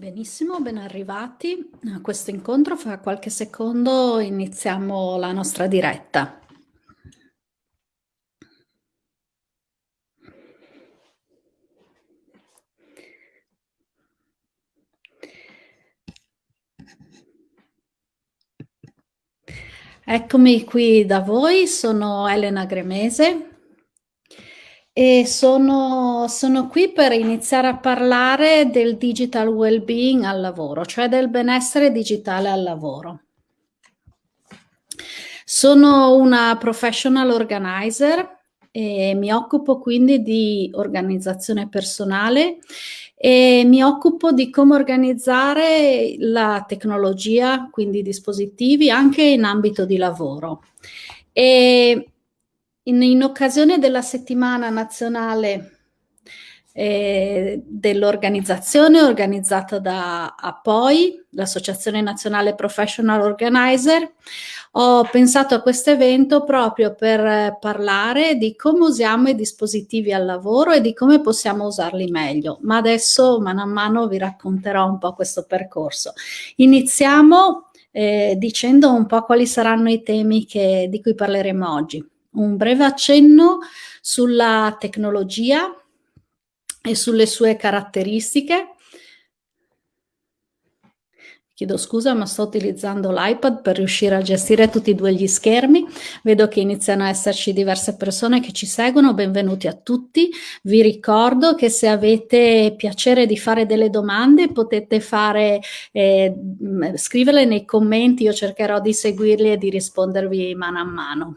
Benissimo, ben arrivati a questo incontro. Fra qualche secondo iniziamo la nostra diretta. Eccomi qui da voi, sono Elena Gremese, e sono, sono qui per iniziare a parlare del digital well-being al lavoro, cioè del benessere digitale al lavoro. Sono una professional organizer e mi occupo quindi di organizzazione personale e mi occupo di come organizzare la tecnologia, quindi dispositivi, anche in ambito di lavoro. E in, in occasione della settimana nazionale eh, dell'organizzazione organizzata da APOI, l'Associazione Nazionale Professional Organizer, ho pensato a questo evento proprio per parlare di come usiamo i dispositivi al lavoro e di come possiamo usarli meglio. Ma adesso mano a mano vi racconterò un po' questo percorso. Iniziamo eh, dicendo un po' quali saranno i temi che, di cui parleremo oggi un breve accenno sulla tecnologia e sulle sue caratteristiche. Chiedo scusa, ma sto utilizzando l'iPad per riuscire a gestire tutti e due gli schermi. Vedo che iniziano a esserci diverse persone che ci seguono. Benvenuti a tutti. Vi ricordo che se avete piacere di fare delle domande potete fare, eh, scriverle nei commenti. Io cercherò di seguirli e di rispondervi mano a mano.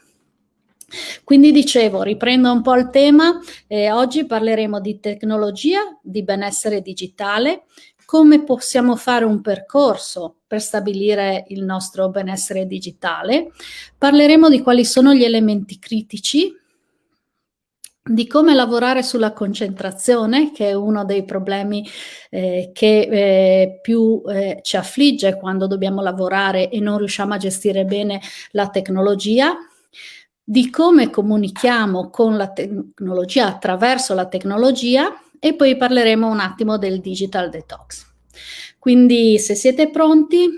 Quindi dicevo, riprendo un po' il tema, eh, oggi parleremo di tecnologia, di benessere digitale, come possiamo fare un percorso per stabilire il nostro benessere digitale, parleremo di quali sono gli elementi critici, di come lavorare sulla concentrazione, che è uno dei problemi eh, che eh, più eh, ci affligge quando dobbiamo lavorare e non riusciamo a gestire bene la tecnologia, di come comunichiamo con la tecnologia attraverso la tecnologia e poi parleremo un attimo del digital detox. Quindi se siete pronti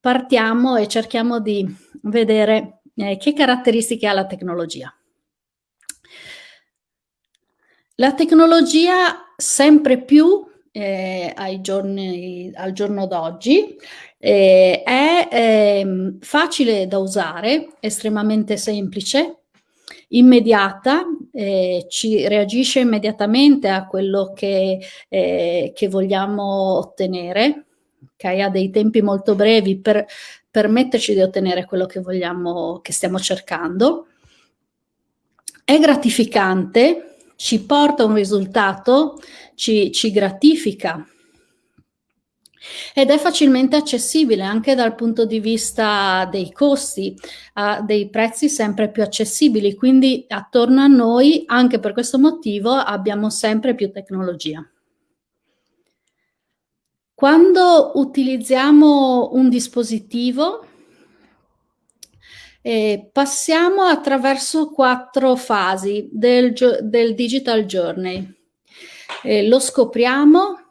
partiamo e cerchiamo di vedere eh, che caratteristiche ha la tecnologia. La tecnologia sempre più eh, giorni, al giorno d'oggi eh, è eh, facile da usare, estremamente semplice, immediata, eh, ci reagisce immediatamente a quello che, eh, che vogliamo ottenere, okay? ha dei tempi molto brevi per permetterci di ottenere quello che vogliamo, che stiamo cercando. È gratificante, ci porta un risultato, ci, ci gratifica ed è facilmente accessibile anche dal punto di vista dei costi, ha dei prezzi sempre più accessibili, quindi attorno a noi, anche per questo motivo, abbiamo sempre più tecnologia. Quando utilizziamo un dispositivo, eh, passiamo attraverso quattro fasi del, del digital journey. Eh, lo scopriamo,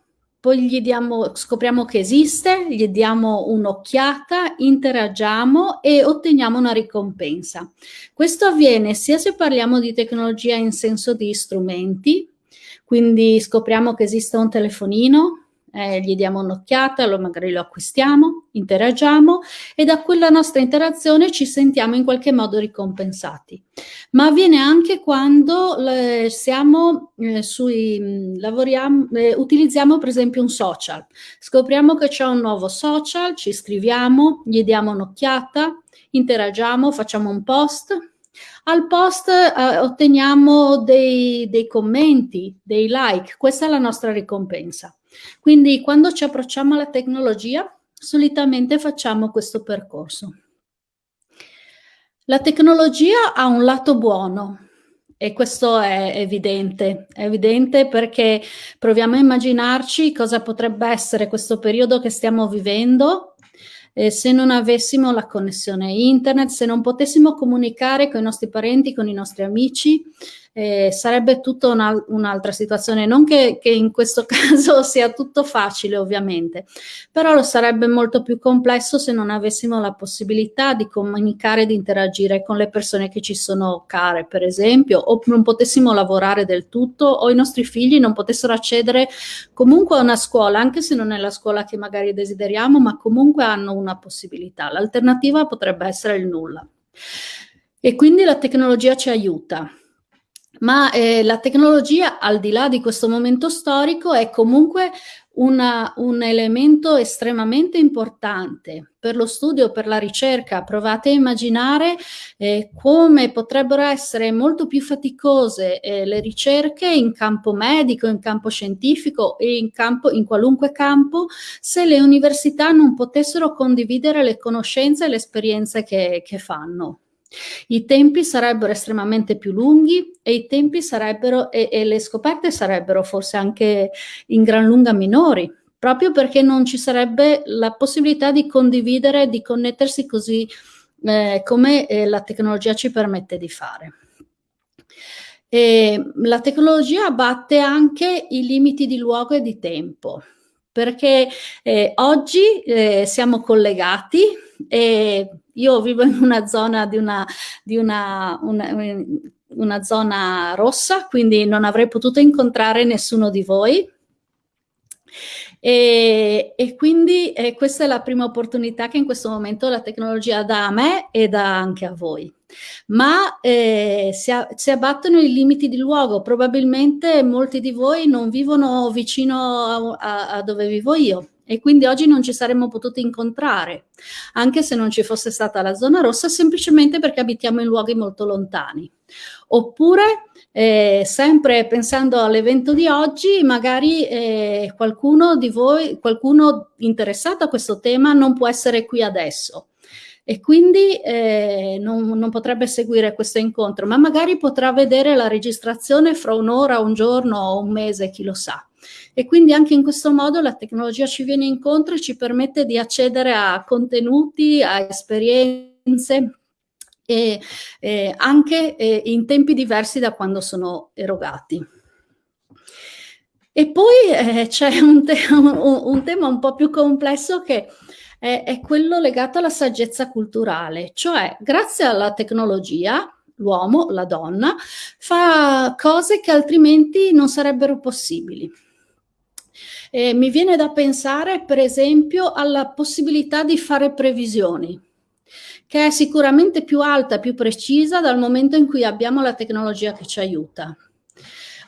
poi gli diamo, scopriamo che esiste, gli diamo un'occhiata, interagiamo e otteniamo una ricompensa. Questo avviene sia se parliamo di tecnologia in senso di strumenti, quindi scopriamo che esiste un telefonino, eh, gli diamo un'occhiata, lo, magari lo acquistiamo, interagiamo e da quella nostra interazione ci sentiamo in qualche modo ricompensati. Ma avviene anche quando eh, siamo eh, sui, lavoriamo, eh, utilizziamo per esempio un social, scopriamo che c'è un nuovo social, ci iscriviamo, gli diamo un'occhiata, interagiamo, facciamo un post, al post eh, otteniamo dei, dei commenti, dei like, questa è la nostra ricompensa. Quindi quando ci approcciamo alla tecnologia, solitamente facciamo questo percorso. La tecnologia ha un lato buono e questo è evidente, è evidente perché proviamo a immaginarci cosa potrebbe essere questo periodo che stiamo vivendo eh, se non avessimo la connessione internet, se non potessimo comunicare con i nostri parenti, con i nostri amici, eh, sarebbe tutta un'altra situazione. Non che, che, in questo caso sia tutto facile, ovviamente, però lo sarebbe molto più complesso se non avessimo la possibilità di comunicare, di interagire con le persone che ci sono care, per esempio, o non potessimo lavorare del tutto, o i nostri figli non potessero accedere comunque a una scuola, anche se non è la scuola che magari desideriamo, ma comunque hanno una possibilità. L'alternativa potrebbe essere il nulla. E quindi la tecnologia ci aiuta ma eh, la tecnologia, al di là di questo momento storico, è comunque una, un elemento estremamente importante per lo studio, per la ricerca. Provate a immaginare eh, come potrebbero essere molto più faticose eh, le ricerche in campo medico, in campo scientifico e in, campo, in qualunque campo se le università non potessero condividere le conoscenze e le esperienze che, che fanno. I tempi sarebbero estremamente più lunghi e i tempi sarebbero e, e le scoperte sarebbero forse anche in gran lunga minori, proprio perché non ci sarebbe la possibilità di condividere, di connettersi così eh, come eh, la tecnologia ci permette di fare. E la tecnologia abbatte anche i limiti di luogo e di tempo, perché eh, oggi eh, siamo collegati e io vivo in una zona di una, di una, una, una zona rossa, quindi non avrei potuto incontrare nessuno di voi. E, e, quindi eh, questa è la prima opportunità che in questo momento la tecnologia dà a me e dà anche a voi. Ma eh, si, a, si, abbattono i limiti di luogo, probabilmente molti di voi non vivono vicino a, a, a dove vivo io e quindi oggi non ci saremmo potuti incontrare, anche se non ci fosse stata la zona rossa, semplicemente perché abitiamo in luoghi molto lontani. Oppure, eh, sempre pensando all'evento di oggi, magari eh, qualcuno di voi, qualcuno interessato a questo tema non può essere qui adesso e quindi eh, non, non, potrebbe seguire questo incontro, ma magari potrà vedere la registrazione fra un'ora, un giorno o un mese, chi lo sa. E quindi anche in questo modo la tecnologia ci viene incontro e ci permette di accedere a contenuti, a esperienze, e, e anche e in tempi diversi da quando sono erogati. E poi eh, c'è un, te un, un, tema un po' più complesso che è, è quello legato alla saggezza culturale, cioè grazie alla tecnologia l'uomo, la donna, fa cose che altrimenti non sarebbero possibili. Eh, mi viene da pensare, per esempio, alla possibilità di fare previsioni, che è sicuramente più alta, più precisa dal momento in cui abbiamo la tecnologia che ci aiuta.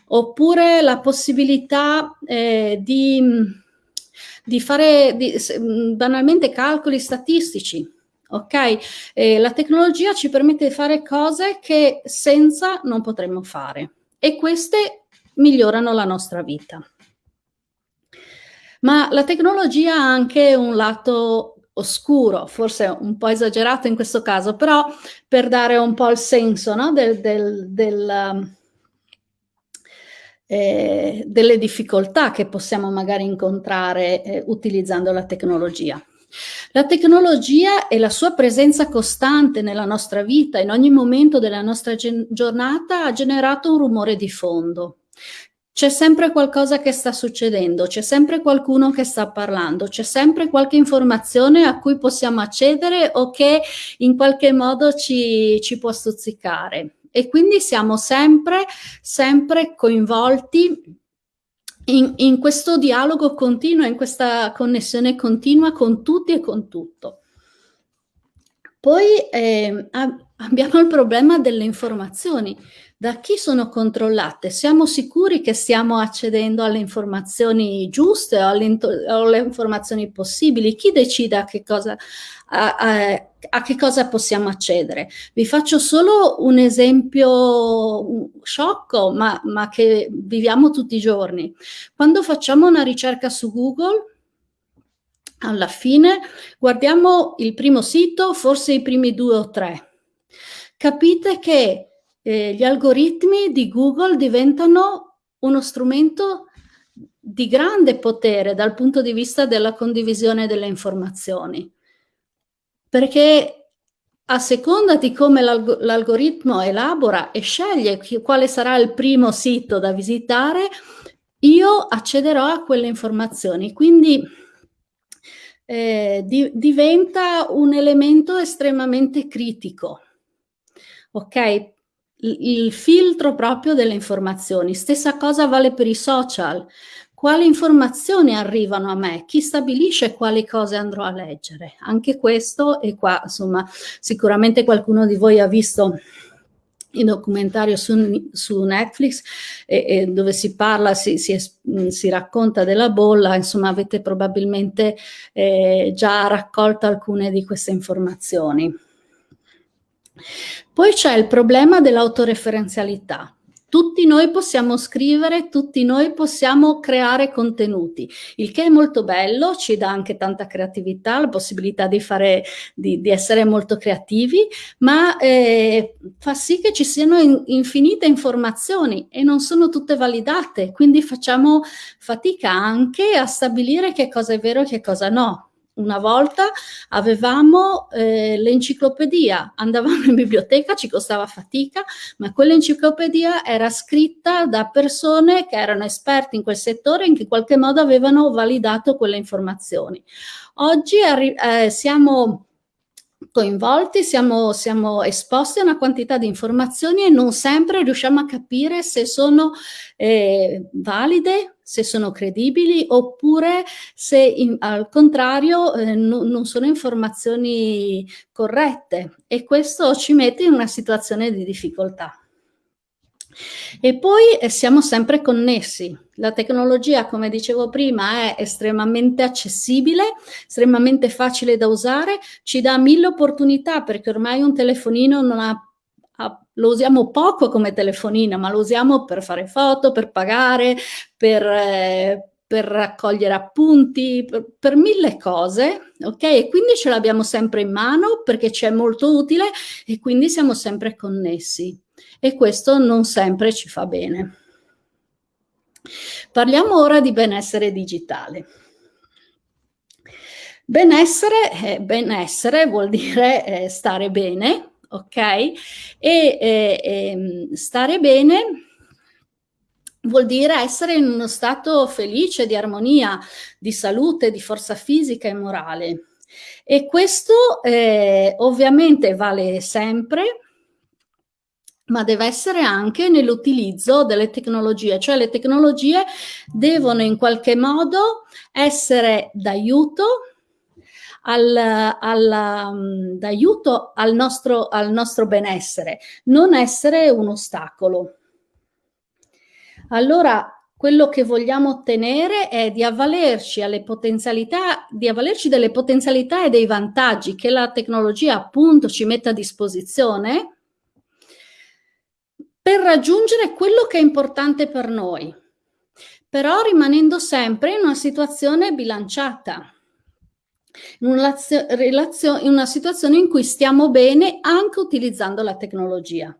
Oppure la possibilità eh, di, di, fare di, banalmente calcoli statistici. Ok? Eh, la tecnologia ci permette di fare cose che senza non potremmo fare e queste migliorano la nostra vita. Ma la tecnologia ha anche un lato oscuro, forse un po' esagerato in questo caso, però per dare un po' il senso no? del, del, del, um, eh, delle difficoltà che possiamo magari incontrare eh, utilizzando la tecnologia. La tecnologia e la sua presenza costante nella nostra vita, in ogni momento della nostra giornata, ha generato un rumore di fondo c'è sempre qualcosa che sta succedendo, c'è sempre qualcuno che sta parlando, c'è sempre qualche informazione a cui possiamo accedere o che in qualche modo ci, ci può stuzzicare. E quindi siamo sempre, sempre coinvolti in, in questo dialogo continuo, in questa connessione continua con tutti e con tutto. Poi eh, abbiamo il problema delle informazioni da chi sono controllate? Siamo sicuri che stiamo accedendo alle informazioni giuste o alle, alle informazioni possibili? Chi decide a che cosa, a, a, a che cosa possiamo accedere? Vi faccio solo un esempio sciocco, ma, ma che viviamo tutti i giorni. Quando facciamo una ricerca su Google, alla fine guardiamo il primo sito, forse i primi due o tre. Capite che eh, gli algoritmi di Google diventano uno strumento di grande potere dal punto di vista della condivisione delle informazioni, perché a seconda di come l'algoritmo elabora e sceglie quale sarà il primo sito da visitare, io accederò a quelle informazioni. Quindi eh, di, diventa un elemento estremamente critico. Ok? Il filtro proprio delle informazioni. Stessa cosa vale per i social. Quali informazioni arrivano a me? Chi stabilisce quali cose andrò a leggere? Anche questo, e qua insomma sicuramente qualcuno di voi ha visto il documentario su, su Netflix e, e dove si parla, si, si, si, racconta della bolla, insomma avete probabilmente eh, già raccolto alcune di queste informazioni. Poi c'è il problema dell'autoreferenzialità. Tutti noi possiamo scrivere, tutti noi possiamo creare contenuti, il che è molto bello, ci dà anche tanta creatività, la possibilità di, fare, di, di essere molto creativi, ma eh, fa sì che ci siano in, infinite informazioni e non sono tutte validate, quindi facciamo fatica anche a stabilire che cosa è vero e che cosa no una volta avevamo eh, l'enciclopedia, andavamo in biblioteca, ci costava fatica, ma quell'enciclopedia era scritta da persone che erano esperti in quel settore e in qualche modo avevano validato quelle informazioni. Oggi eh, siamo coinvolti, siamo, siamo, esposti a una quantità di informazioni e non sempre riusciamo a capire se sono eh, valide, se sono credibili oppure se in, al contrario eh, no, non sono informazioni corrette e questo ci mette in una situazione di difficoltà. E poi eh, siamo sempre connessi. La tecnologia, come dicevo prima, è estremamente accessibile, estremamente facile da usare, ci dà mille opportunità perché ormai un telefonino non ha lo usiamo poco come telefonino, ma lo usiamo per fare foto, per pagare, per, eh, per raccogliere appunti, per, per, mille cose, ok? E quindi ce l'abbiamo sempre in mano perché ci è molto utile e quindi siamo sempre connessi e questo non sempre ci fa bene. Parliamo ora di benessere digitale. Benessere, eh, benessere vuol dire eh, stare bene, ok? E eh, ehm, stare bene vuol dire essere in uno stato felice, di armonia, di salute, di forza fisica e morale. E questo eh, ovviamente vale sempre, ma deve essere anche nell'utilizzo delle tecnologie, cioè le tecnologie devono in qualche modo essere d'aiuto al, al, um, al nostro, al nostro benessere, non essere un ostacolo. Allora, quello che vogliamo ottenere è di avvalerci di avvalerci delle potenzialità e dei vantaggi che la tecnologia appunto ci mette a disposizione per raggiungere quello che è importante per noi, però rimanendo sempre in una situazione bilanciata, in una, in una situazione in cui stiamo bene anche utilizzando la tecnologia.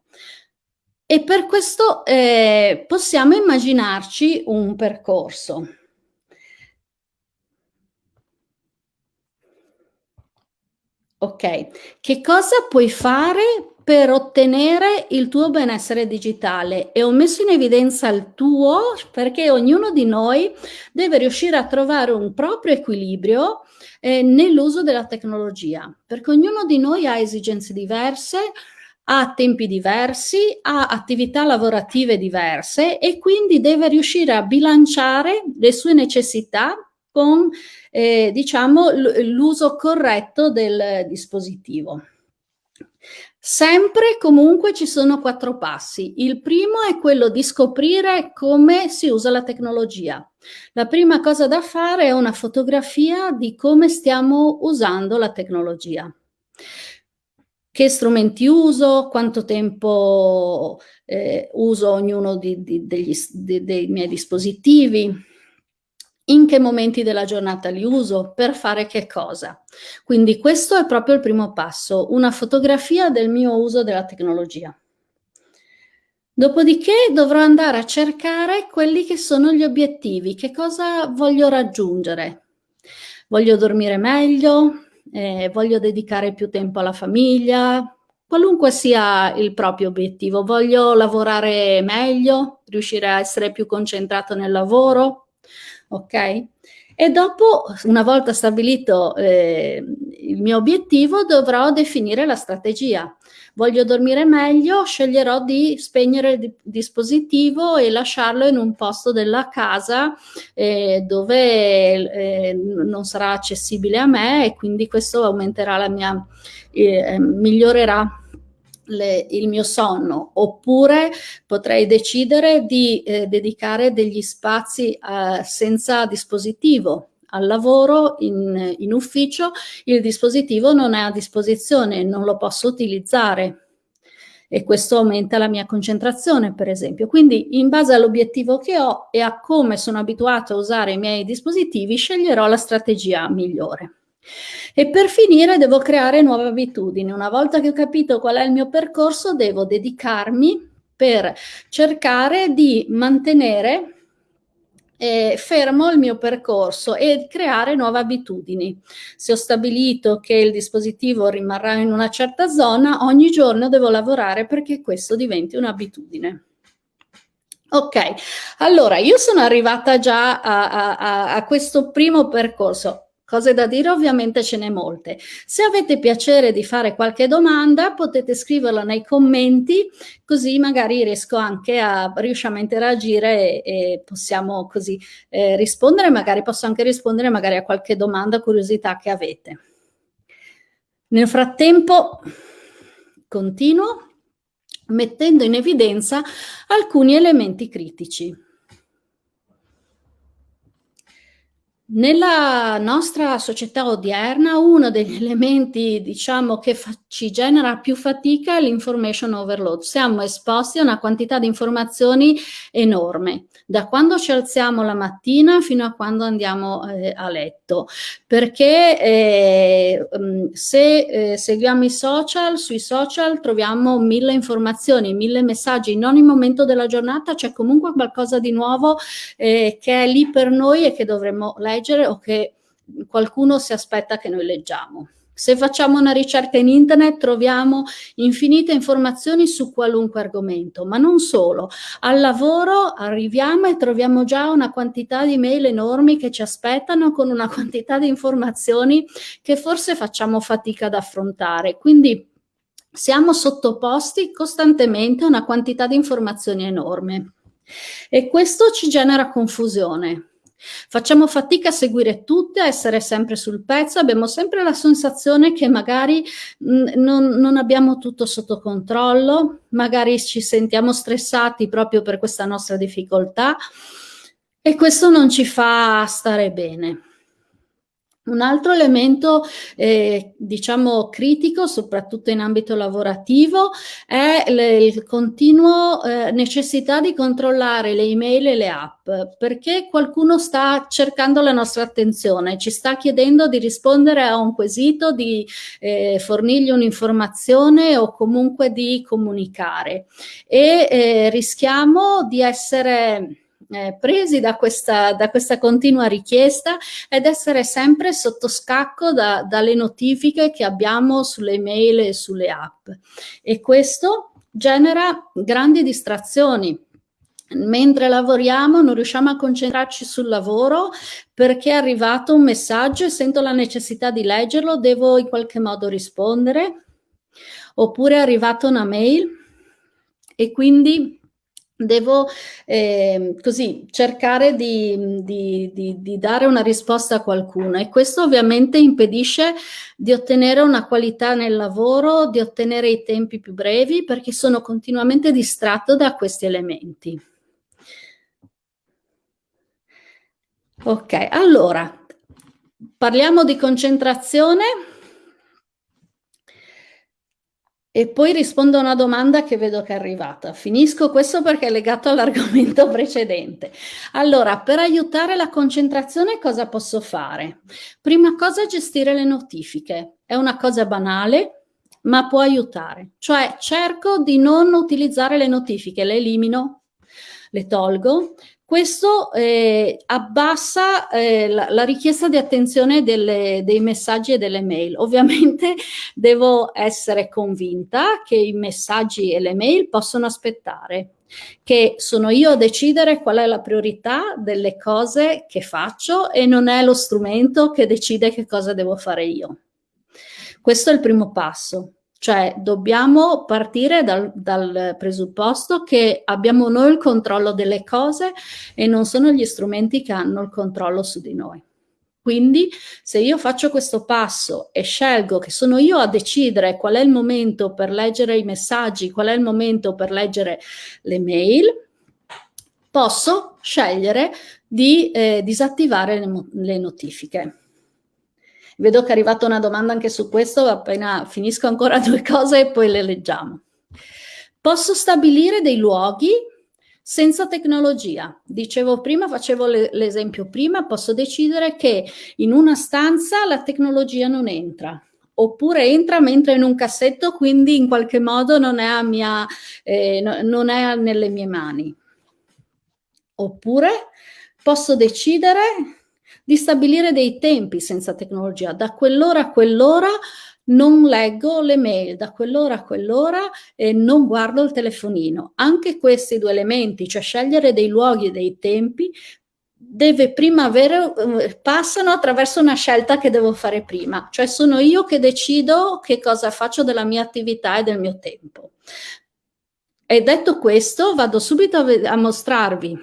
E per questo eh, possiamo immaginarci un percorso. Ok, che cosa puoi fare per ottenere il tuo benessere digitale e ho messo in evidenza il tuo perché ognuno di noi deve riuscire a trovare un proprio equilibrio eh, nell'uso della tecnologia, perché ognuno di noi ha esigenze diverse, ha tempi diversi, ha attività lavorative diverse e quindi deve riuscire a bilanciare le sue necessità con eh, diciamo l'uso corretto del dispositivo. Sempre comunque ci sono quattro passi. Il primo è quello di scoprire come si usa la tecnologia. La prima cosa da fare è una fotografia di come stiamo usando la tecnologia. Che strumenti uso, quanto tempo eh, uso ognuno di, di, degli, di, dei miei dispositivi, in che momenti della giornata li uso, per fare che cosa. Quindi questo è proprio il primo passo, una fotografia del mio uso della tecnologia. Dopodiché dovrò andare a cercare quelli che sono gli obiettivi, che cosa voglio raggiungere. Voglio dormire meglio, eh, voglio dedicare più tempo alla famiglia, qualunque sia il proprio obiettivo, voglio lavorare meglio, riuscire a essere più concentrato nel lavoro, ok? E dopo, una volta stabilito eh, il mio obiettivo, dovrò definire la strategia voglio dormire meglio, sceglierò di spegnere il dispositivo e lasciarlo in un posto della casa eh, dove eh, non sarà accessibile a me e quindi questo aumenterà la mia, eh, migliorerà le, il mio sonno oppure potrei decidere di eh, dedicare degli spazi eh, senza dispositivo al lavoro, in, in ufficio, il dispositivo non è a disposizione, non lo posso utilizzare e questo aumenta la mia concentrazione, per esempio. Quindi, in base all'obiettivo che ho e a come sono abituato a usare i miei dispositivi, sceglierò la strategia migliore. E per finire devo creare nuove abitudini. Una volta che ho capito qual è il mio percorso, devo dedicarmi per cercare di mantenere eh, fermo il mio percorso e creare nuove abitudini. Se ho stabilito che il dispositivo rimarrà in una certa zona, ogni giorno devo lavorare perché questo diventi un'abitudine. Ok, allora io sono arrivata già a, a, a questo primo percorso. Cose da dire ovviamente ce n'è molte. Se avete piacere di fare qualche domanda potete scriverla nei commenti così magari riesco anche a, riusciamo a interagire e, e possiamo così eh, rispondere, magari posso anche rispondere magari a qualche domanda, curiosità che avete. Nel frattempo continuo mettendo in evidenza alcuni elementi critici. Nella nostra società odierna uno degli elementi diciamo che ci genera più fatica è l'information overload. Siamo esposti a una quantità di informazioni enorme da quando ci alziamo la mattina fino a quando andiamo eh, a letto, perché eh, mm, se eh, seguiamo i social, sui social troviamo mille informazioni, mille messaggi, in ogni momento della giornata c'è comunque qualcosa di nuovo eh, che è lì per noi e che dovremmo leggere o che qualcuno si aspetta che noi leggiamo. Se facciamo una ricerca in internet troviamo infinite informazioni su qualunque argomento, ma non solo. Al lavoro arriviamo e troviamo già una quantità di mail enormi che ci aspettano con una quantità di informazioni che forse facciamo fatica ad affrontare. Quindi siamo sottoposti costantemente a una quantità di informazioni enorme e questo ci genera confusione Facciamo fatica a seguire tutte, a essere sempre sul pezzo, abbiamo sempre la sensazione che magari mh, mm, non, non abbiamo tutto sotto controllo, magari ci sentiamo stressati proprio per questa nostra difficoltà e questo non ci fa stare bene. Un altro elemento, eh, diciamo, critico, soprattutto in ambito lavorativo, è il continuo eh, necessità di controllare le email e le app, perché qualcuno sta cercando la nostra attenzione, ci sta chiedendo di rispondere a un quesito, di eh, fornirgli un'informazione o comunque di comunicare. E eh, rischiamo di essere eh, presi da questa, da questa, continua richiesta ed essere sempre sotto scacco da, dalle notifiche che abbiamo sulle mail e sulle app. E questo genera grandi distrazioni. Mentre lavoriamo non riusciamo a concentrarci sul lavoro perché è arrivato un messaggio e sento la necessità di leggerlo, devo in qualche modo rispondere, oppure è arrivata una mail e quindi devo eh, così cercare di, di, di, di, dare una risposta a qualcuno e questo ovviamente impedisce di ottenere una qualità nel lavoro, di ottenere i tempi più brevi perché sono continuamente distratto da questi elementi. Ok, allora parliamo di concentrazione e poi rispondo a una domanda che vedo che è arrivata. Finisco questo perché è legato all'argomento precedente. Allora, per aiutare la concentrazione cosa posso fare? Prima cosa gestire le notifiche. È una cosa banale, ma può aiutare. Cioè cerco di non utilizzare le notifiche, le elimino, le tolgo. Questo eh, abbassa eh, la, la, richiesta di attenzione delle, dei messaggi e delle mail. Ovviamente devo essere convinta che i messaggi e le mail possono aspettare, che sono io a decidere qual è la priorità delle cose che faccio e non è lo strumento che decide che cosa devo fare io. Questo è il primo passo. Cioè dobbiamo partire dal, dal, presupposto che abbiamo noi il controllo delle cose e non sono gli strumenti che hanno il controllo su di noi. Quindi se io faccio questo passo e scelgo che sono io a decidere qual è il momento per leggere i messaggi, qual è il momento per leggere le mail, posso scegliere di eh, disattivare le, le notifiche. Vedo che è arrivata una domanda anche su questo, appena finisco ancora due cose e poi le leggiamo. Posso stabilire dei luoghi senza tecnologia. Dicevo prima, facevo l'esempio prima, posso decidere che in una stanza la tecnologia non entra, oppure entra mentre in un cassetto, quindi in qualche modo non è, mia, eh, non è nelle mie mani. Oppure posso decidere di stabilire dei tempi senza tecnologia. Da quell'ora a quell'ora non leggo le mail, da quell'ora a quell'ora e non guardo il telefonino. Anche questi due elementi, cioè scegliere dei luoghi e dei tempi, deve prima avere, eh, passano attraverso una scelta che devo fare prima, cioè sono io che decido che cosa faccio della mia attività e del mio tempo. E detto questo, vado subito a, a mostrarvi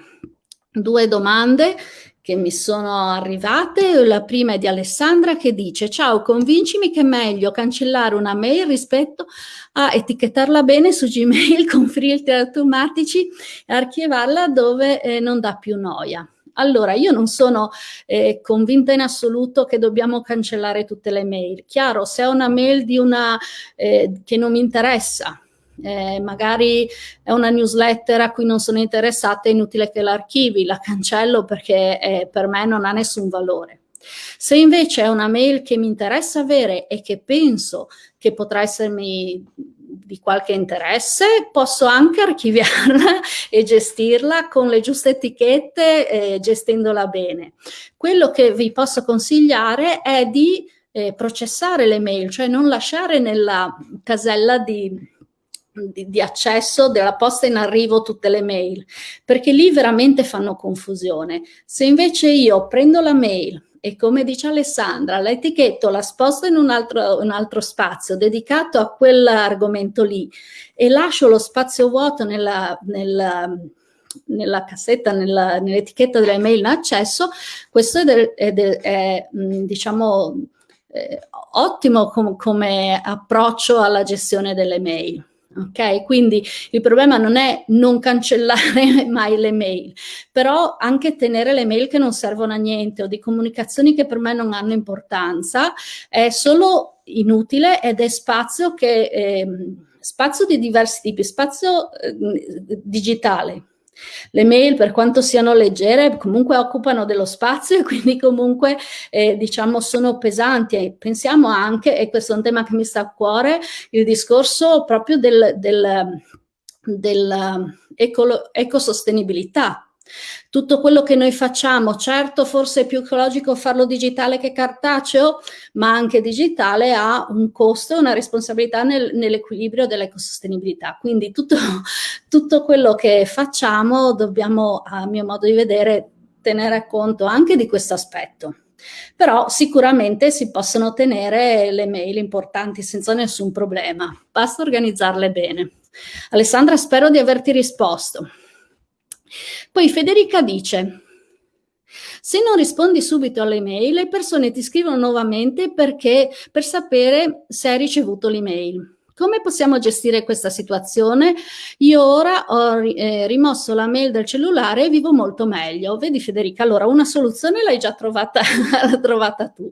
due domande che mi sono arrivate. La prima è di Alessandra che dice ciao convincimi che è meglio cancellare una mail rispetto a etichettarla bene su Gmail con filtri automatici e archivarla dove eh, non dà più noia. Allora, io non sono eh, convinta in assoluto che dobbiamo cancellare tutte le mail. Chiaro, se è una mail una eh, che non mi interessa, eh, magari è una newsletter a cui non sono interessata, è inutile che l'archivi, la cancello perché eh, per me non ha nessun valore. Se invece è una mail che mi interessa avere e che penso che potrà essermi di qualche interesse, posso anche archiviarla e gestirla con le giuste etichette, eh, gestendola bene. Quello che vi posso consigliare è di eh, processare le mail, cioè non lasciare nella casella di di, di, accesso della posta in arrivo tutte le mail, perché lì veramente fanno confusione. Se invece io prendo la mail e come dice Alessandra, la etichetto, la sposto in un altro, un altro spazio dedicato a quell'argomento lì e lascio lo spazio vuoto nella, nella nella cassetta, nell'etichetta delle mail in accesso, questo è, del, è, del, è diciamo, eh, ottimo com come approccio alla gestione delle mail. Ok, quindi il problema non è non cancellare mai le mail, però anche tenere le mail che non servono a niente o di comunicazioni che per me non hanno importanza è solo inutile ed è spazio che eh, spazio di diversi tipi, spazio eh, digitale, le mail, per quanto siano leggere, comunque occupano dello spazio e quindi comunque, eh, diciamo, sono pesanti. E pensiamo anche, e questo è un tema che mi sta a cuore, il discorso proprio del, del, del ecosostenibilità tutto quello che noi facciamo, certo forse è più ecologico farlo digitale che cartaceo, ma anche digitale ha un costo e una responsabilità nel, nell'equilibrio dell'ecosostenibilità. Quindi tutto, tutto quello che facciamo dobbiamo, a mio modo di vedere, tenere conto anche di questo aspetto. Però sicuramente si possono tenere le mail importanti senza nessun problema, basta organizzarle bene. Alessandra, spero di averti risposto. Poi Federica dice, se non rispondi subito alle mail, le persone ti scrivono nuovamente perché, per sapere se hai ricevuto l'email. Come possiamo gestire questa situazione? Io ora ho eh, rimosso la mail del cellulare e vivo molto meglio. Vedi Federica, allora una soluzione l'hai già trovata, trovata tu.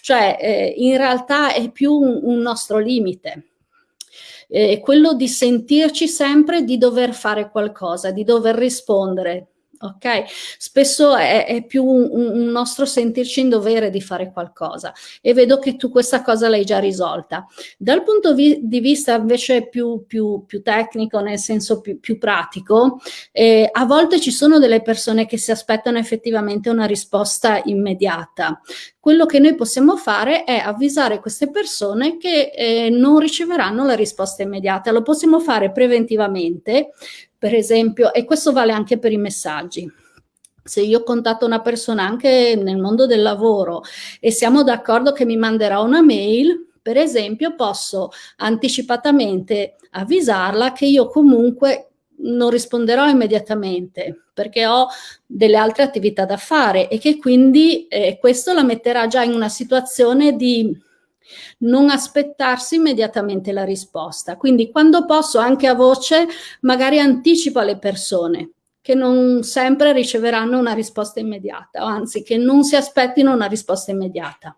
Cioè, eh, in realtà è più un, un nostro limite eh, quello di sentirci sempre di dover fare qualcosa, di dover rispondere. Ok? Spesso è, è più un, un, nostro sentirci in dovere di fare qualcosa e vedo che tu questa cosa l'hai già risolta. Dal punto vi di vista invece più, più, più, tecnico, nel senso più, più pratico, eh, a volte ci sono delle persone che si aspettano effettivamente una risposta immediata. Quello che noi possiamo fare è avvisare queste persone che eh, non riceveranno la risposta immediata. Lo possiamo fare preventivamente per esempio, e questo vale anche per i messaggi. Se io contatto una persona anche nel mondo del lavoro e siamo d'accordo che mi manderà una mail, per esempio, posso anticipatamente avvisarla che io comunque non risponderò immediatamente perché ho delle altre attività da fare e che quindi eh, questo la metterà già in una situazione di non aspettarsi immediatamente la risposta. Quindi quando posso anche a voce magari anticipo alle persone che non sempre riceveranno una risposta immediata, anzi che non si aspettino una risposta immediata.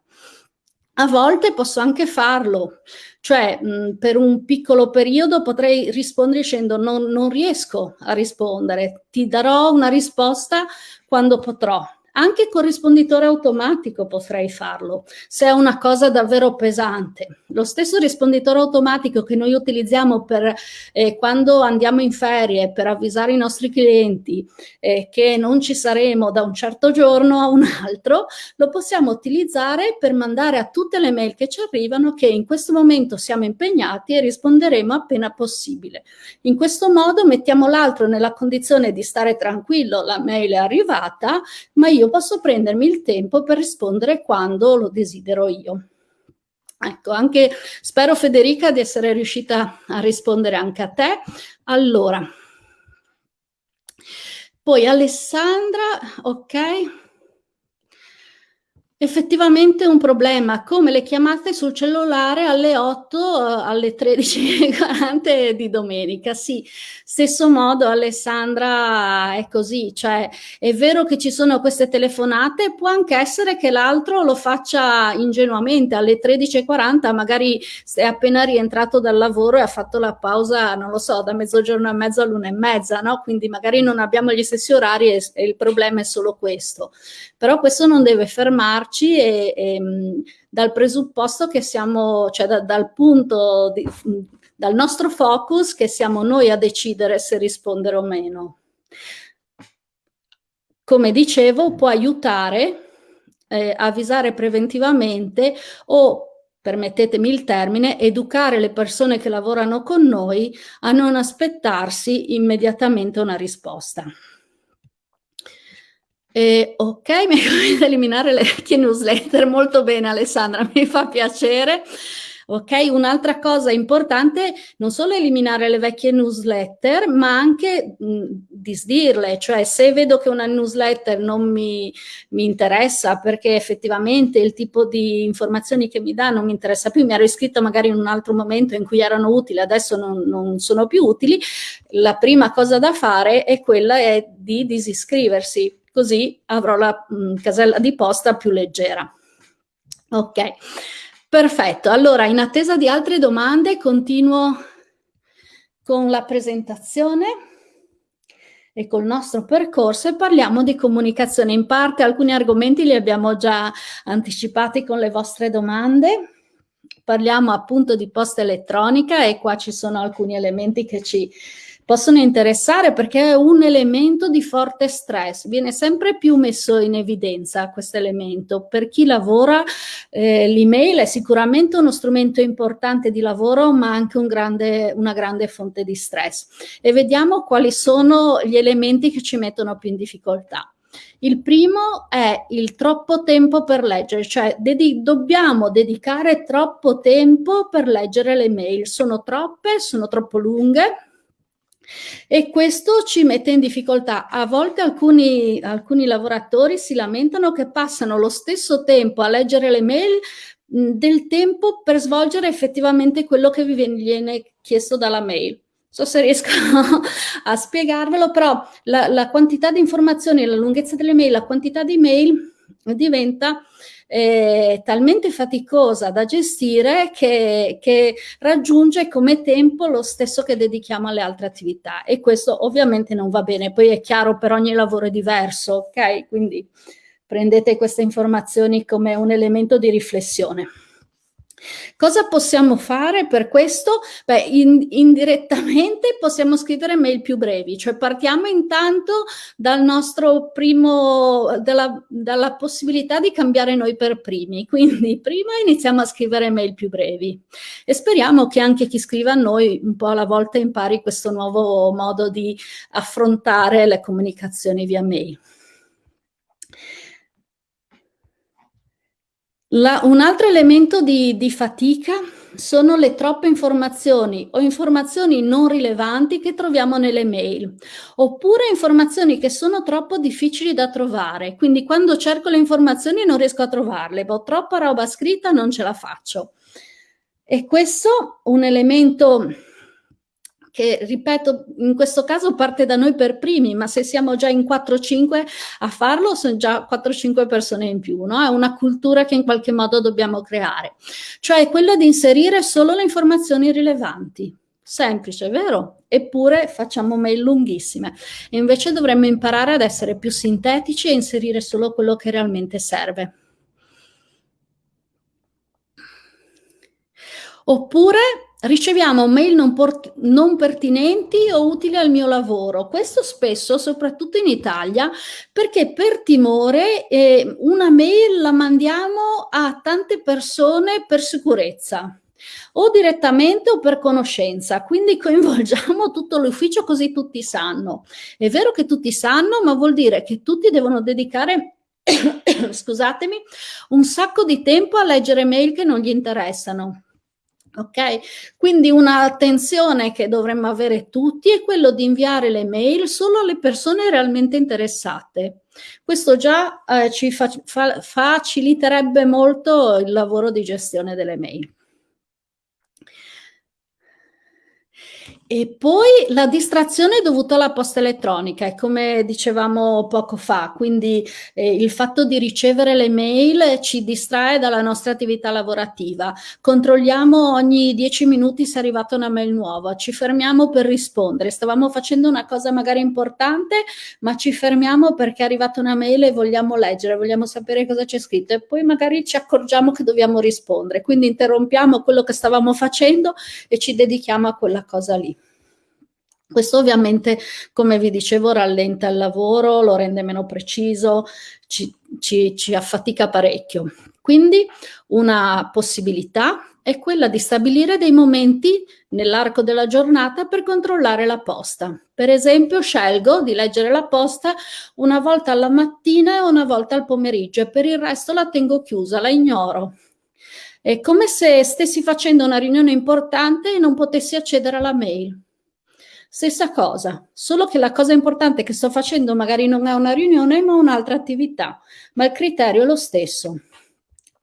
A volte posso anche farlo, cioè mh, per un piccolo periodo potrei rispondere dicendo non, non riesco a rispondere, ti darò una risposta quando potrò, anche con risponditore automatico potrei farlo, se è una cosa davvero pesante. Lo stesso risponditore automatico che noi utilizziamo per eh, quando andiamo in ferie per avvisare i nostri clienti eh, che non ci saremo da un certo giorno a un altro, lo possiamo utilizzare per mandare a tutte le mail che ci arrivano che in questo momento siamo impegnati e risponderemo appena possibile. In questo modo mettiamo l'altro nella condizione di stare tranquillo, la mail è arrivata, ma io io posso prendermi il tempo per rispondere quando lo desidero io. Ecco, anche spero Federica di essere riuscita a rispondere anche a te. Allora, poi Alessandra, ok. Effettivamente un problema, come le chiamate sul cellulare alle 8, uh, alle 13.40 di domenica. Sì, stesso modo Alessandra è così, cioè è vero che ci sono queste telefonate, può anche essere che l'altro lo faccia ingenuamente alle 13.40, magari è appena rientrato dal lavoro e ha fatto la pausa, non lo so, da mezzogiorno e mezzo all'una e mezza, no? Quindi magari non abbiamo gli stessi orari e, e il problema è solo questo. Però questo non deve fermarci e, e, dal presupposto che siamo, cioè da, dal punto, di, dal nostro focus che siamo noi a decidere se rispondere o meno. Come dicevo, può aiutare eh, avvisare preventivamente o permettetemi il termine, educare le persone che lavorano con noi a non aspettarsi immediatamente una risposta. Eh, ok, mi hai eliminare le vecchie newsletter, molto bene Alessandra, mi fa piacere. Ok, un'altra cosa importante, non solo eliminare le vecchie newsletter, ma anche mh, disdirle, cioè se vedo che una newsletter non mi, mi, interessa perché effettivamente il tipo di informazioni che mi dà non mi interessa più, mi ero iscritto magari in un altro momento in cui erano utili, adesso non, non sono più utili, la prima cosa da fare è quella è di disiscriversi così avrò la mh, mm, casella di posta più leggera. Ok, perfetto. Allora, in attesa di altre domande, continuo con la presentazione e col nostro percorso e parliamo di comunicazione. In parte alcuni argomenti li abbiamo già anticipati con le vostre domande. Parliamo appunto di posta elettronica e qua ci sono alcuni elementi che ci possono interessare perché è un elemento di forte stress, viene sempre più messo in evidenza questo elemento. Per chi lavora eh, l'email è sicuramente uno strumento importante di lavoro ma anche un grande, una grande fonte di stress. E vediamo quali sono gli elementi che ci mettono più in difficoltà. Il primo è il troppo tempo per leggere, cioè dedi dobbiamo dedicare troppo tempo per leggere le mail. Sono troppe, sono troppo lunghe, e questo ci mette in difficoltà. A volte alcuni, alcuni lavoratori si lamentano che passano lo stesso tempo a leggere le mail del tempo per svolgere effettivamente quello che vi viene chiesto dalla mail. Non so se riesco a spiegarvelo, però la, la quantità di informazioni, la lunghezza delle mail, la quantità di mail diventa è talmente faticosa da gestire che, che raggiunge come tempo lo stesso che dedichiamo alle altre attività e questo ovviamente non va bene, poi è chiaro per ogni lavoro è diverso, ok? Quindi prendete queste informazioni come un elemento di riflessione. Cosa possiamo fare per questo? Beh, in, indirettamente possiamo scrivere mail più brevi, cioè partiamo intanto dal nostro primo, dalla, dalla possibilità di cambiare noi per primi, quindi prima iniziamo a scrivere mail più brevi e speriamo che anche chi scrive a noi un po' alla volta impari questo nuovo modo di affrontare le comunicazioni via mail. La, un altro elemento di, di fatica sono le troppe informazioni o informazioni non rilevanti che troviamo nelle mail, oppure informazioni che sono troppo difficili da trovare. Quindi quando cerco le informazioni non riesco a trovarle, ho troppa roba scritta, non ce la faccio. E questo un elemento che ripeto in questo caso parte da noi per primi, ma se siamo già in 4-5 a farlo sono già 4-5 persone in più, no? È una cultura che in qualche modo dobbiamo creare, cioè quella di inserire solo le informazioni rilevanti. Semplice, vero? Eppure facciamo mail lunghissime. Invece dovremmo imparare ad essere più sintetici e inserire solo quello che realmente serve. Oppure riceviamo mail non, non, pertinenti o utili al mio lavoro. Questo spesso, soprattutto in Italia, perché per timore eh, una mail la mandiamo a tante persone per sicurezza o direttamente o per conoscenza, quindi coinvolgiamo tutto l'ufficio così tutti sanno. È vero che tutti sanno, ma vuol dire che tutti devono dedicare scusatemi, un sacco di tempo a leggere mail che non gli interessano. Ok? Quindi un'attenzione che dovremmo avere tutti è quello di inviare le mail solo alle persone realmente interessate. Questo già eh, ci fa fa faciliterebbe molto il lavoro di gestione delle mail. E poi la distrazione dovuta alla posta elettronica, è come dicevamo poco fa, quindi eh, il fatto di ricevere le mail ci distrae dalla nostra attività lavorativa. Controlliamo ogni dieci minuti se è arrivata una mail nuova, ci fermiamo per rispondere. Stavamo facendo una cosa magari importante, ma ci fermiamo perché è arrivata una mail e vogliamo leggere, vogliamo sapere cosa c'è scritto e poi magari ci accorgiamo che dobbiamo rispondere. Quindi interrompiamo quello che stavamo facendo e ci dedichiamo a quella cosa lì. Questo ovviamente, come vi dicevo, rallenta il lavoro, lo rende meno preciso, ci, ci, ci affatica parecchio. Quindi una possibilità è quella di stabilire dei momenti nell'arco della giornata per controllare la posta. Per esempio scelgo di leggere la posta una volta alla mattina e una volta al pomeriggio e per il resto la tengo chiusa, la ignoro. È come se stessi facendo una riunione importante e non potessi accedere alla mail. Stessa cosa, solo che la cosa importante che sto facendo magari non è una riunione ma un'altra attività, ma il criterio è lo stesso.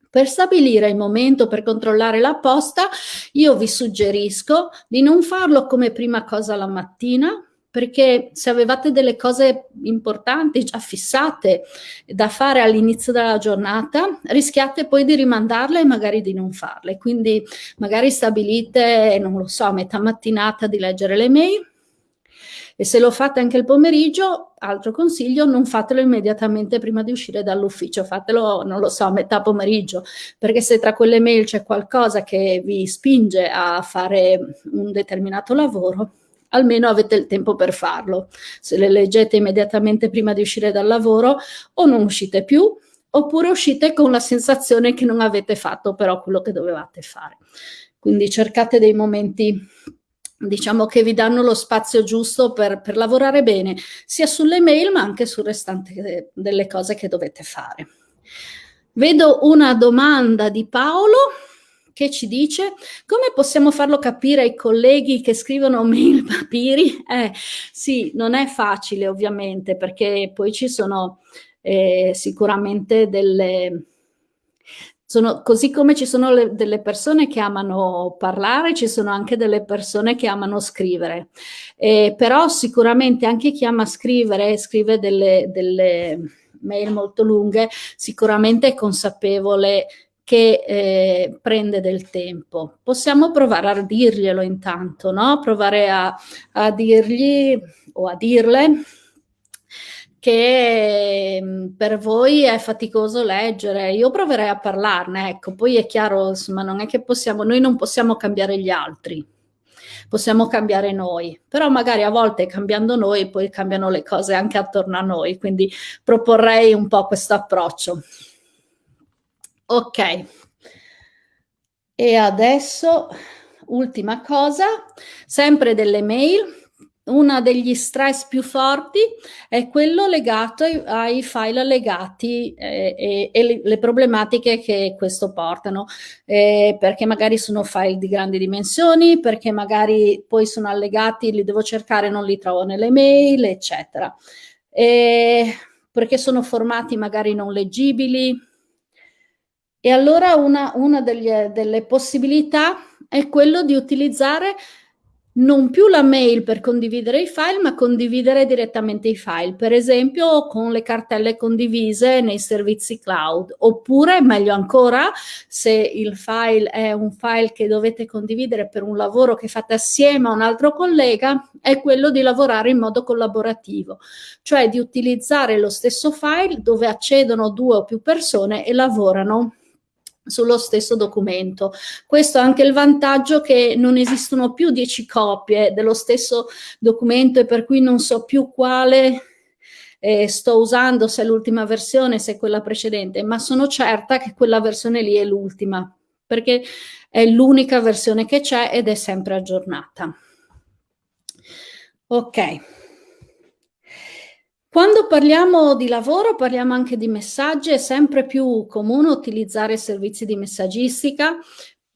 Per stabilire il momento per controllare la posta, io vi suggerisco di non farlo come prima cosa la mattina, perché se avevate delle cose importanti già fissate da fare all'inizio della giornata, rischiate poi di rimandarle e magari di non farle. Quindi magari stabilite, non lo so, a metà mattinata di leggere le mail, e se lo fate anche il pomeriggio, altro consiglio, non fatelo immediatamente prima di uscire dall'ufficio, fatelo, non lo so, a metà pomeriggio, perché se tra quelle mail c'è qualcosa che vi spinge a fare un determinato lavoro, almeno avete il tempo per farlo. Se le leggete immediatamente prima di uscire dal lavoro o non uscite più, oppure uscite con la sensazione che non avete fatto però quello che dovevate fare. Quindi cercate dei momenti diciamo che vi danno lo spazio giusto per, per, lavorare bene, sia sulle mail ma anche sul restante delle cose che dovete fare. Vedo una domanda di Paolo che ci dice come possiamo farlo capire ai colleghi che scrivono mail papiri? Eh, sì, non è facile ovviamente perché poi ci sono eh, sicuramente delle sono, così come ci sono le, delle persone che amano parlare, ci sono anche delle persone che amano scrivere. Eh, però sicuramente anche chi ama scrivere scrive delle, delle, mail molto lunghe, sicuramente è consapevole che eh, prende del tempo. Possiamo provare a dirglielo intanto, no? Provare a, a dirgli o a dirle che mm, per voi è faticoso leggere, io proverei a parlarne, ecco, poi è chiaro, insomma, non è che possiamo, noi non possiamo cambiare gli altri, possiamo cambiare noi, però magari a volte cambiando noi poi cambiano le cose anche attorno a noi, quindi proporrei un po' questo approccio. Ok, e adesso ultima cosa, sempre delle mail, uno degli stress più forti è quello legato ai, ai file allegati eh, e, e le, le, problematiche che questo portano, eh, perché magari sono file di grandi dimensioni, perché magari poi sono allegati, li devo cercare, non li trovo nelle mail, eccetera. E perché sono formati magari non leggibili. E allora una, una degli, delle possibilità è quello di utilizzare non più la mail per condividere i file, ma condividere direttamente i file, per esempio con le cartelle condivise nei servizi cloud, oppure meglio ancora, se il file è un file che dovete condividere per un lavoro che fate assieme a un altro collega, è quello di lavorare in modo collaborativo, cioè di utilizzare lo stesso file dove accedono due o più persone e lavorano sullo stesso documento. Questo ha anche il vantaggio che non esistono più dieci copie dello stesso documento e per cui non so più quale eh, sto usando, se è l'ultima versione, se è quella precedente, ma sono certa che quella versione lì è l'ultima, perché è l'unica versione che c'è ed è sempre aggiornata. Ok. Quando parliamo di lavoro parliamo anche di messaggi, è sempre più comune utilizzare servizi di messaggistica,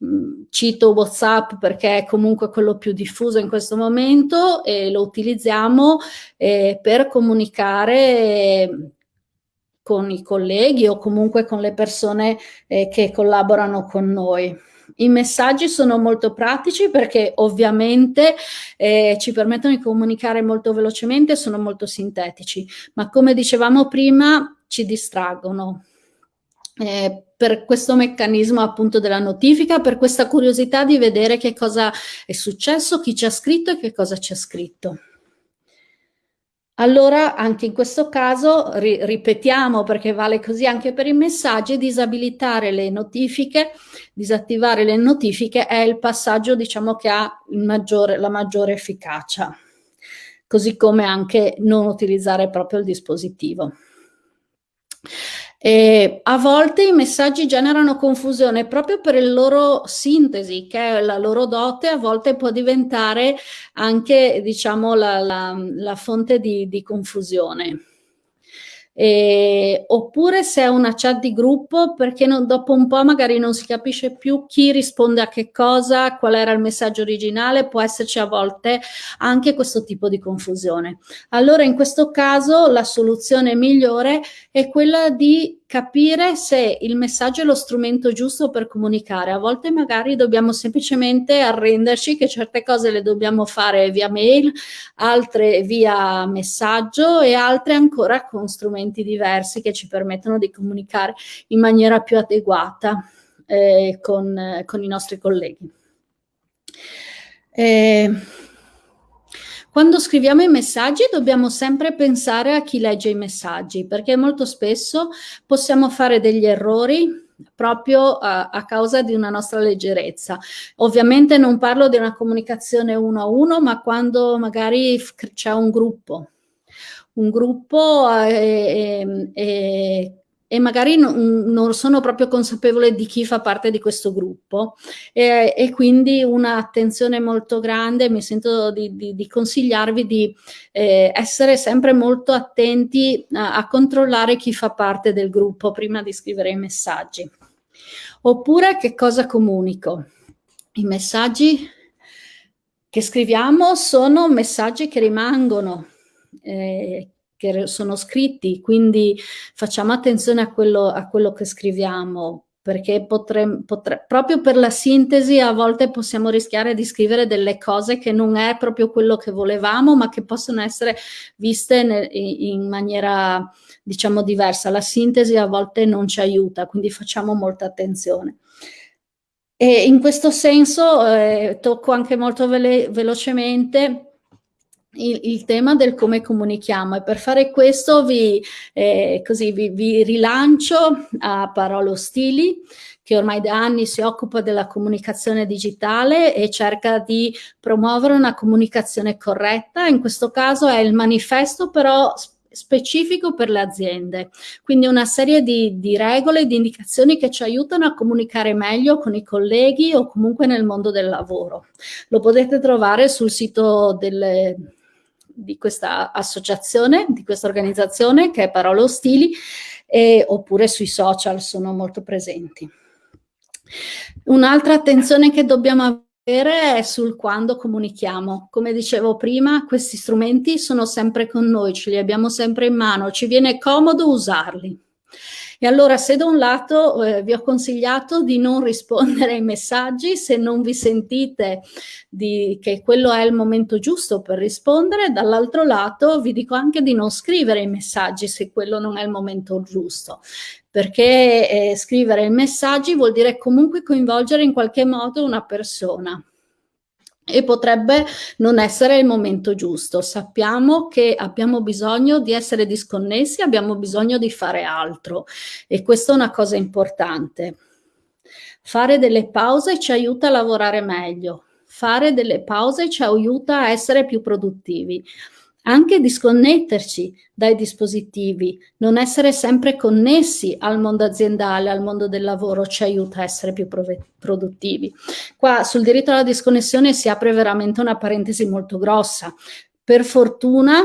mm, cito WhatsApp perché è comunque quello più diffuso in questo momento e lo utilizziamo eh, per comunicare con i colleghi o comunque con le persone eh, che collaborano con noi. I messaggi sono molto pratici perché ovviamente eh, ci permettono di comunicare molto velocemente, sono molto sintetici, ma come dicevamo prima ci distraggono. Eh, per questo meccanismo appunto della notifica, per questa curiosità di vedere che cosa è successo, chi ci ha scritto e che cosa ci ha scritto. Allora anche in questo caso ri ripetiamo perché vale così anche per i messaggi, disabilitare le notifiche, disattivare le notifiche è il passaggio diciamo che ha maggiore, la maggiore efficacia, così come anche non utilizzare proprio il dispositivo. E a volte i messaggi generano confusione proprio per il loro sintesi, che è la loro dote, a volte può diventare anche, diciamo, la, la, la fonte di, di confusione. Eh, oppure se è una chat di gruppo perché non, dopo un po' magari non si capisce più chi risponde a che cosa, qual era il messaggio originale, può esserci a volte anche questo tipo di confusione. Allora in questo caso la soluzione migliore è quella di capire se il messaggio è lo strumento giusto per comunicare. A volte magari dobbiamo semplicemente arrenderci che certe cose le dobbiamo fare via mail, altre via messaggio e altre ancora con strumenti diversi che ci permettono di comunicare in maniera più adeguata eh, con, con, i nostri colleghi. Eh, quando scriviamo i messaggi dobbiamo sempre pensare a chi legge i messaggi, perché molto spesso possiamo fare degli errori proprio a, a, causa di una nostra leggerezza. Ovviamente non parlo di una comunicazione uno a uno, ma quando magari c'è un gruppo. Un gruppo eh, eh, e magari non, non, sono proprio consapevole di chi fa parte di questo gruppo e, e quindi un'attenzione molto grande, mi sento di, di, di consigliarvi di eh, essere sempre molto attenti a, a controllare chi fa parte del gruppo prima di scrivere i messaggi. Oppure che cosa comunico? I messaggi che scriviamo sono messaggi che rimangono, eh, che sono scritti, quindi facciamo attenzione a quello, a quello che scriviamo perché potremmo, potre, proprio per la sintesi a volte possiamo rischiare di scrivere delle cose che non è proprio quello che volevamo, ma che possono essere viste ne, in maniera, diciamo, diversa. La sintesi a volte non ci aiuta, quindi facciamo molta attenzione. E in questo senso eh, tocco anche molto vele velocemente il, il, tema del come comunichiamo. E per fare questo vi, eh, così, vi, vi rilancio a Parolo Stili che ormai da anni si occupa della comunicazione digitale e cerca di promuovere una comunicazione corretta, in questo caso è il manifesto però specifico per le aziende, quindi una serie di, di regole, di indicazioni che ci aiutano a comunicare meglio con i colleghi o comunque nel mondo del lavoro. Lo potete trovare sul sito delle, di questa associazione, di questa organizzazione che è Parole Ostili, e, oppure sui social sono molto presenti. Un'altra attenzione che dobbiamo avere è sul quando comunichiamo. Come dicevo prima, questi strumenti sono sempre con noi, ce li abbiamo sempre in mano, ci viene comodo usarli. E allora se da un lato eh, vi ho consigliato di non rispondere ai messaggi, se non vi sentite di, che quello è il momento giusto per rispondere, dall'altro lato vi dico anche di non scrivere i messaggi se quello non è il momento giusto, perché eh, scrivere i messaggi vuol dire comunque coinvolgere in qualche modo una persona e potrebbe non essere il momento giusto. Sappiamo che abbiamo bisogno di essere disconnessi, abbiamo bisogno di fare altro e questa è una cosa importante. Fare delle pause ci aiuta a lavorare meglio, fare delle pause ci aiuta a essere più produttivi. Anche disconnetterci dai dispositivi, non essere sempre connessi al mondo aziendale, al mondo del lavoro, ci aiuta a essere più produttivi. Qua sul diritto alla disconnessione si apre veramente una parentesi molto grossa. Per fortuna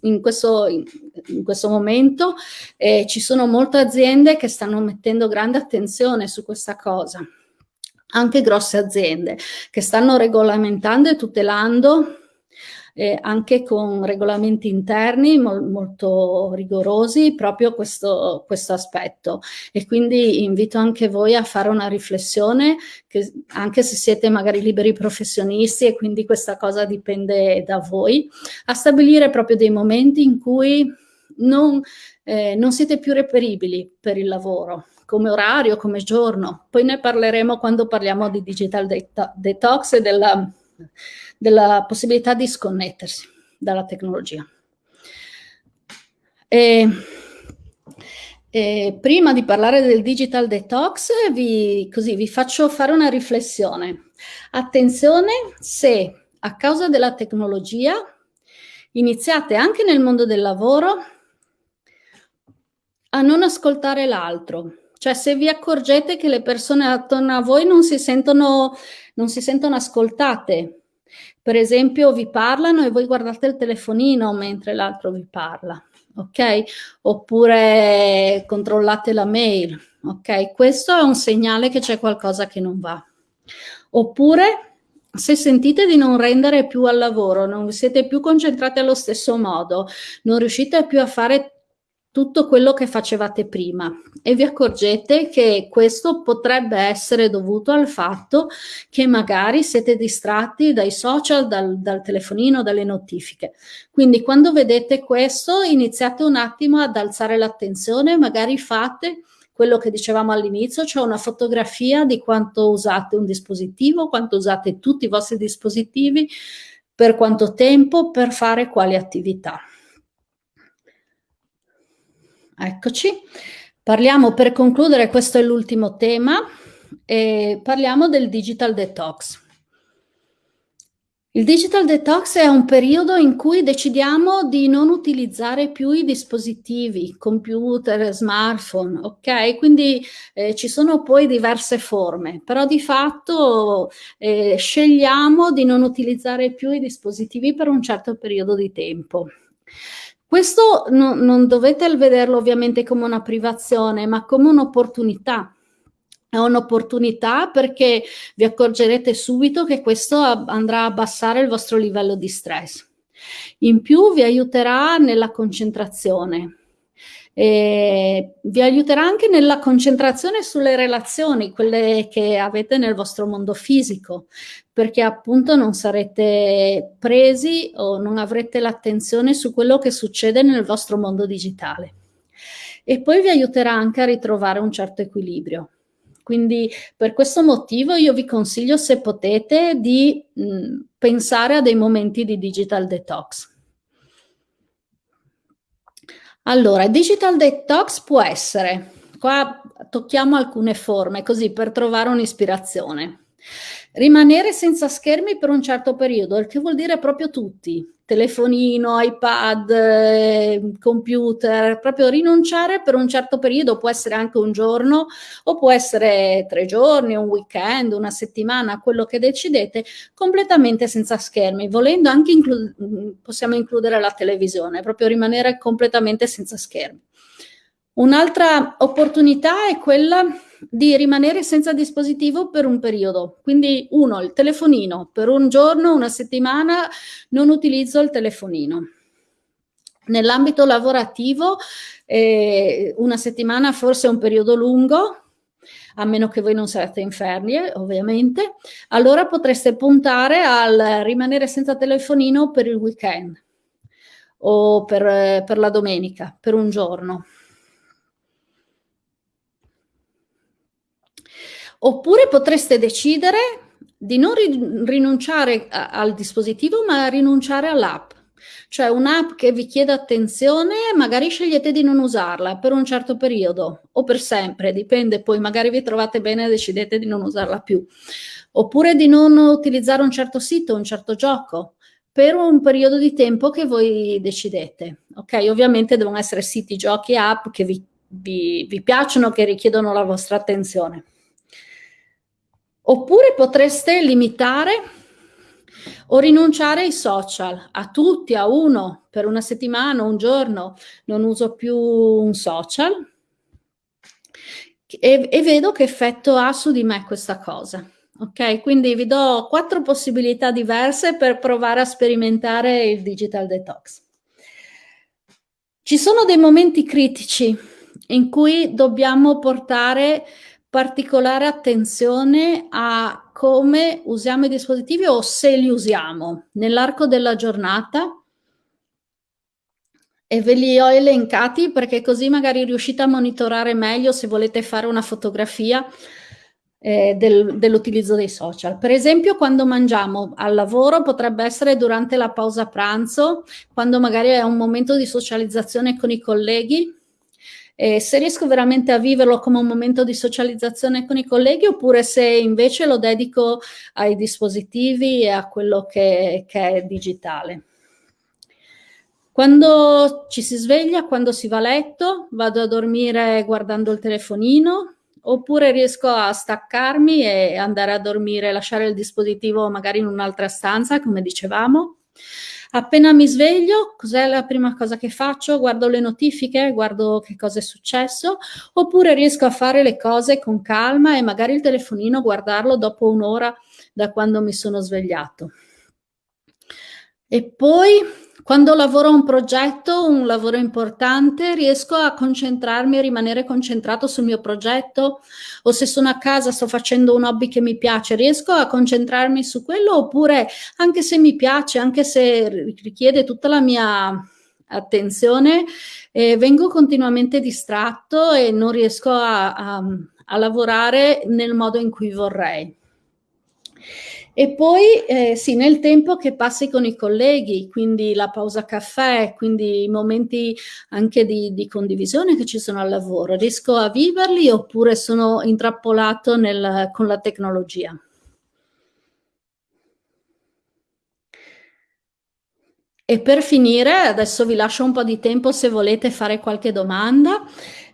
in questo, in questo momento eh, ci sono molte aziende che stanno mettendo grande attenzione su questa cosa anche grosse aziende che stanno regolamentando e tutelando eh, anche con regolamenti interni mol molto rigorosi proprio questo, questo aspetto e quindi invito anche voi a fare una riflessione che anche se siete magari liberi professionisti e quindi questa cosa dipende da voi, a stabilire proprio dei momenti in cui non, eh, non siete più reperibili per il lavoro, come orario, come giorno. Poi ne parleremo quando parliamo di digital detox e della della possibilità di sconnettersi dalla tecnologia. E, e prima di parlare del digital detox vi, così, vi faccio fare una riflessione. Attenzione se a causa della tecnologia iniziate anche nel mondo del lavoro a non ascoltare l'altro. Cioè se vi accorgete che le persone attorno a voi non si sentono, non si sentono ascoltate, per esempio vi parlano e voi guardate il telefonino mentre l'altro vi parla, ok? Oppure controllate la mail, ok? Questo è un segnale che c'è qualcosa che non va. Oppure se sentite di non rendere più al lavoro, non siete più concentrati allo stesso modo, non riuscite più a fare tutto quello che facevate prima e vi accorgete che questo potrebbe essere dovuto al fatto che magari siete distratti dai social, dal, dal telefonino, dalle notifiche. Quindi quando vedete questo iniziate un attimo ad alzare l'attenzione, magari fate quello che dicevamo all'inizio, cioè una fotografia di quanto usate un dispositivo, quanto usate tutti i vostri dispositivi, per quanto tempo, per fare quali attività. Eccoci. Parliamo, per concludere, questo è l'ultimo tema, e parliamo del digital detox. Il digital detox è un periodo in cui decidiamo di non utilizzare più i dispositivi, computer, smartphone, ok? Quindi eh, ci sono poi diverse forme, però di fatto eh, scegliamo di non utilizzare più i dispositivi per un certo periodo di tempo. Questo no, non dovete vederlo ovviamente come una privazione, ma come un'opportunità. È un'opportunità perché vi accorgerete subito che questo andrà a abbassare il vostro livello di stress. In più vi aiuterà nella concentrazione E vi aiuterà anche nella concentrazione sulle relazioni, quelle che avete nel vostro mondo fisico, perché appunto non sarete presi o non avrete l'attenzione su quello che succede nel vostro mondo digitale. E poi vi aiuterà anche a ritrovare un certo equilibrio. Quindi per questo motivo io vi consiglio, se potete, di mh, pensare a dei momenti di digital detox. Allora, digital detox può essere, qua tocchiamo alcune forme così per trovare un'ispirazione. Rimanere senza schermi per un certo periodo, il che vuol dire proprio tutti, telefonino, iPad, eh, computer, proprio rinunciare per un certo periodo, può essere anche un giorno o può essere tre giorni, un weekend, una settimana, quello che decidete, completamente senza schermi, volendo anche inclu possiamo includere la televisione, proprio rimanere completamente senza schermi. Un'altra opportunità è quella di rimanere senza dispositivo per un periodo. Quindi uno, il telefonino, per un giorno, una settimana non utilizzo il telefonino. Nell'ambito lavorativo eh, una settimana forse è un periodo lungo, a meno che voi non siate infermi, ovviamente, allora potreste puntare al rimanere senza telefonino per il weekend o per, per la domenica, per un giorno. Oppure potreste decidere di non rinunciare a, al dispositivo, ma rinunciare all'app. Cioè un'app che vi chiede attenzione, magari scegliete di non usarla per un certo periodo o per sempre, dipende, poi magari vi trovate bene e decidete di non usarla più. Oppure di non utilizzare un certo sito, un certo gioco per un periodo di tempo che voi decidete. Ok, ovviamente devono essere siti, giochi, app che vi, vi, vi piacciono, che richiedono la vostra attenzione. Oppure potreste limitare o rinunciare ai social, a tutti, a uno, per una settimana, un giorno, non uso più un social e, e vedo che effetto ha su di me questa cosa. Ok, quindi vi do quattro possibilità diverse per provare a sperimentare il digital detox. Ci sono dei momenti critici in cui dobbiamo portare particolare attenzione a come usiamo i dispositivi o se li usiamo nell'arco della giornata e ve li ho elencati perché così magari riuscite a monitorare meglio se volete fare una fotografia eh, del, dell'utilizzo dei social. Per esempio quando mangiamo al lavoro potrebbe essere durante la pausa pranzo, quando magari è un momento di socializzazione con i colleghi, eh, se riesco veramente a viverlo come un momento di socializzazione con i colleghi oppure se invece lo dedico ai dispositivi e a quello che, che è digitale. Quando ci si sveglia, quando si va a letto, vado a dormire guardando il telefonino, oppure riesco a staccarmi e andare a dormire, lasciare il dispositivo magari in un'altra stanza, come dicevamo. Appena mi sveglio, cos'è la prima cosa che faccio? Guardo le notifiche, guardo che cosa è successo, oppure riesco a fare le cose con calma e magari il telefonino guardarlo dopo un'ora da quando mi sono svegliato. E poi quando lavoro a un progetto, un lavoro importante, riesco a concentrarmi e rimanere concentrato sul mio progetto o se sono a casa, sto facendo un hobby che mi piace, riesco a concentrarmi su quello oppure anche se mi piace, anche se richiede tutta la mia attenzione, eh, vengo continuamente distratto e non riesco a, a, a lavorare nel modo in cui vorrei. E poi eh, sì, nel tempo che passi con i colleghi, quindi la pausa caffè, quindi i momenti anche di, di condivisione che ci sono al lavoro, riesco a viverli oppure sono intrappolato nel, con la tecnologia? E per finire, adesso vi lascio un po' di tempo se volete fare qualche domanda.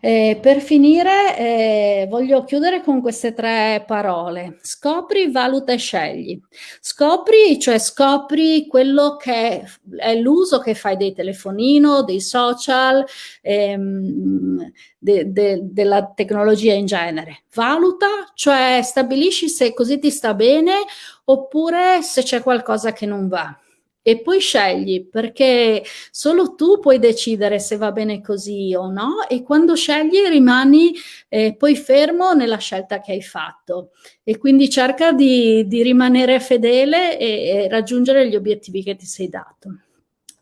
Eh, per finire, eh, voglio chiudere con queste tre parole. Scopri, valuta e scegli. Scopri, cioè scopri quello che è l'uso che fai dei telefonino, dei social, ehm, de, de, della tecnologia in genere. Valuta, cioè stabilisci se così ti sta bene oppure se c'è qualcosa che non va e poi scegli perché solo tu puoi decidere se va bene così o no e quando scegli rimani eh, poi fermo nella scelta che hai fatto e quindi cerca di, di rimanere fedele e, e, raggiungere gli obiettivi che ti sei dato.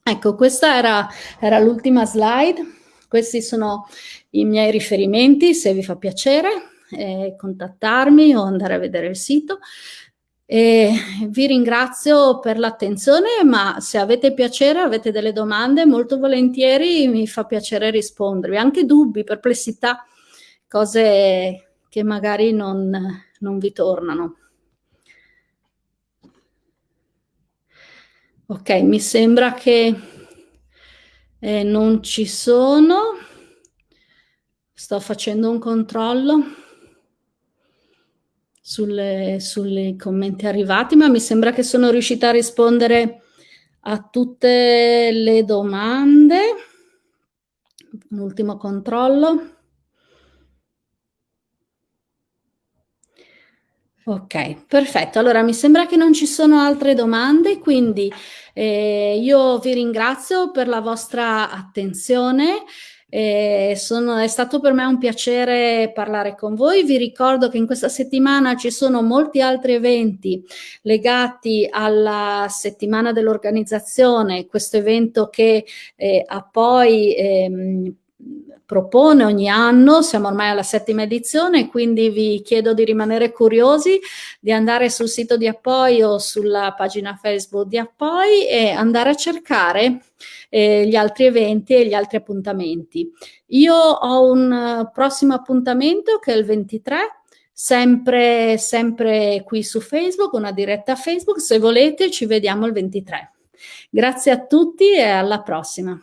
Ecco, questa era, era l'ultima slide, questi sono i miei riferimenti se vi fa piacere eh, contattarmi o andare a vedere il sito. E vi ringrazio per l'attenzione, ma se avete piacere, avete delle domande, molto volentieri mi fa piacere rispondervi. Anche dubbi, perplessità, cose che magari non, non vi tornano. Ok, mi sembra che eh, non ci sono. Sto facendo un controllo sulle, sui commenti arrivati, ma mi sembra che sono riuscita a rispondere a tutte le domande. Un ultimo controllo. Ok, perfetto. Allora mi sembra che non ci sono altre domande, quindi eh, io vi ringrazio per la vostra attenzione. Sono, è stato per me un piacere parlare con voi. Vi ricordo che in questa settimana ci sono molti altri eventi legati alla settimana dell'organizzazione, questo evento che eh, ha poi ehm, propone ogni anno, siamo ormai alla settima edizione, quindi vi chiedo di rimanere curiosi, di andare sul sito di Appoi o sulla pagina Facebook di Appoi e andare a cercare eh, gli altri eventi e gli altri appuntamenti. Io ho un uh, prossimo appuntamento che è il 23, sempre, sempre qui su Facebook, una diretta Facebook, se volete ci vediamo il 23. Grazie a tutti e alla prossima.